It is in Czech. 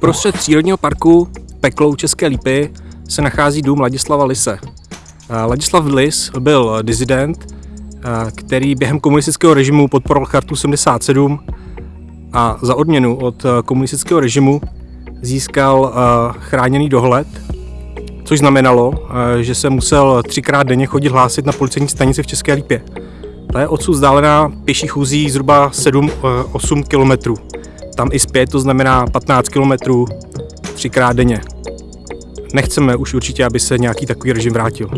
Uprostřed přírodního parku Peklou České Lípy se nachází dům Ladislava Lise. Ladislav Lis byl dizident, který během komunistického režimu podporoval chartu 77 a za odměnu od komunistického režimu získal chráněný dohled, což znamenalo, že se musel třikrát denně chodit hlásit na policejní stanici v České Lípě. Ta je odsud vzdálená pěší chůzí zhruba 7-8 kilometrů. Tam i zpět, to znamená 15 kilometrů třikrát denně. Nechceme už určitě, aby se nějaký takový režim vrátil.